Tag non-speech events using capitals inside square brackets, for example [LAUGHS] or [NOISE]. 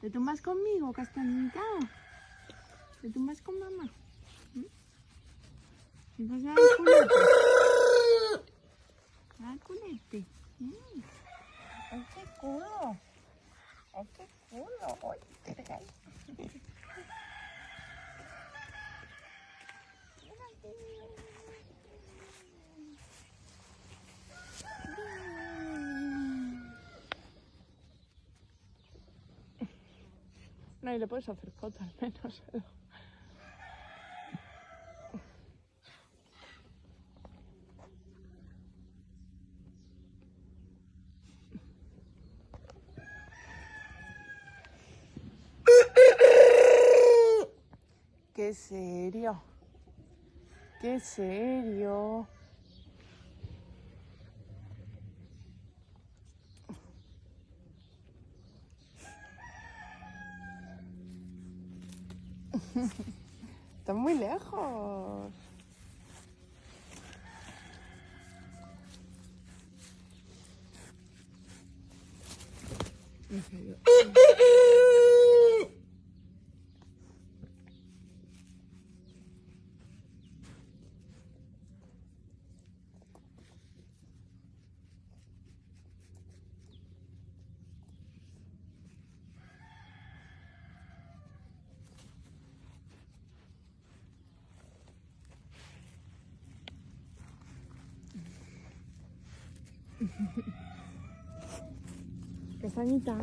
¿Te tumbas conmigo, Castañita? ¿Te tumbas con mamá? ¿Te vas a culete? ¿A dar culete? ¡Ay, qué culo! ¡Ay, qué culo! ¡Ay, qué regalo! Mira, No, y le puedes hacer foto al menos. [LAUGHS] Qué serio. Qué serio. [LAUGHS] Está muy lejos. [LAUGHS] Castañita.